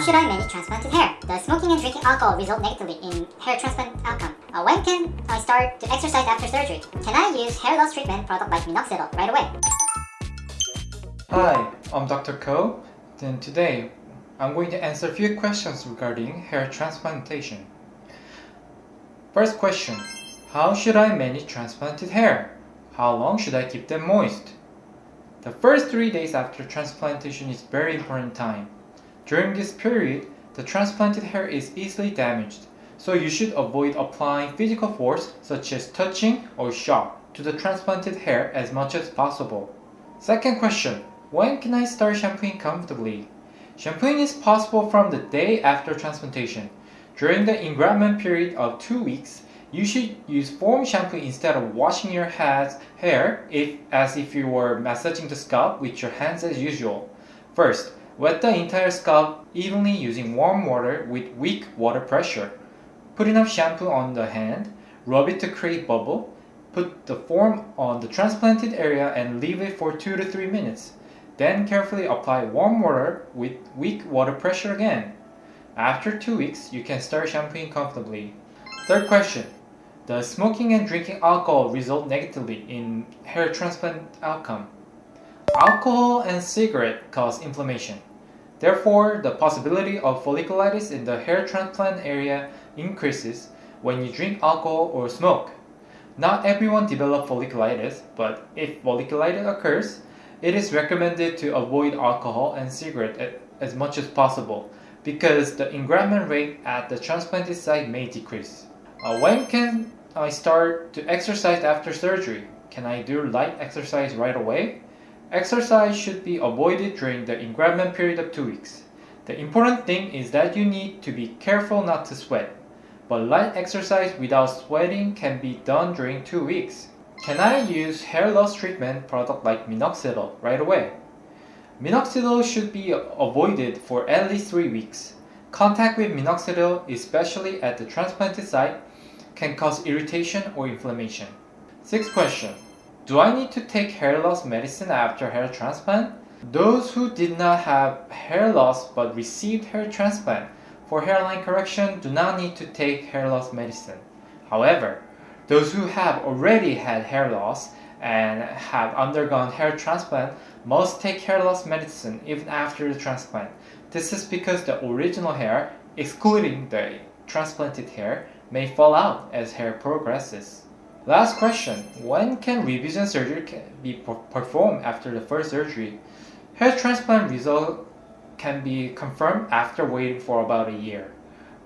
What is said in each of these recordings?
How should I manage transplanted hair? Does smoking and drinking alcohol result negatively in hair transplant outcome? Uh, when can I start to exercise after surgery? Can I use hair loss treatment product like minoxidil right away? Hi, I'm Dr. Ko. Then today, I'm going to answer a few questions regarding hair transplantation. First question, how should I manage transplanted hair? How long should I keep them moist? The first three days after transplantation is very important time. During this period, the transplanted hair is easily damaged, so you should avoid applying physical force such as touching or shock to the transplanted hair as much as possible. Second question, when can I start shampooing comfortably? Shampooing is possible from the day after transplantation. During the engraftment period of 2 weeks, you should use foam shampoo instead of washing your head, hair if, as if you were massaging the scalp with your hands as usual. First, wet the entire scalp evenly using warm water with weak water pressure. Put enough shampoo on the hand, rub it to create bubble, put the foam on the transplanted area and leave it for 2 to 3 minutes. Then carefully apply warm water with weak water pressure again. After 2 weeks, you can start shampooing comfortably. Third question. Does smoking and drinking alcohol result negatively in hair transplant outcome? Alcohol and cigarette cause inflammation. Therefore, the possibility of folliculitis in the hair transplant area increases when you drink alcohol or smoke. Not everyone develops folliculitis, but if folliculitis occurs, it is recommended to avoid alcohol and cigarette as much as possible because the engraftment rate at the transplanted site may decrease. Uh, when can I start to exercise after surgery? Can I do light exercise right away? Exercise should be avoided during the engraftment period of 2 weeks. The important thing is that you need to be careful not to sweat. But light exercise without sweating can be done during 2 weeks. Can I use hair loss treatment product like minoxidil right away? Minoxidil should be avoided for at least 3 weeks. Contact with minoxidil, especially at the transplanted site, can cause irritation or inflammation. Sixth question. Do I need to take hair loss medicine after hair transplant? Those who did not have hair loss but received hair transplant for hairline correction do not need to take hair loss medicine. However, those who have already had hair loss and have undergone hair transplant must take hair loss medicine even after the transplant. This is because the original hair, excluding the transplanted hair, may fall out as hair progresses. Last question, when can revision surgery be performed after the first surgery? Hair transplant result can be confirmed after waiting for about a year.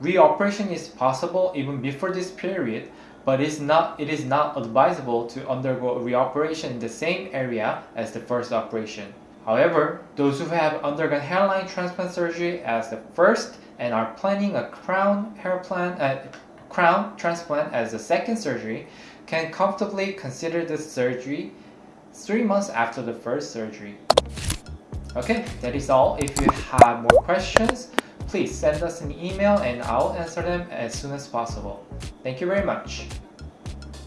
Reoperation is possible even before this period, but it's not, it is not advisable to undergo reoperation in the same area as the first operation. However, those who have undergone hairline transplant surgery as the first and are planning a crown hair plan, uh, crown transplant as the second surgery can comfortably consider the surgery three months after the first surgery. Okay, that is all. If you have more questions, please send us an email and I'll answer them as soon as possible. Thank you very much.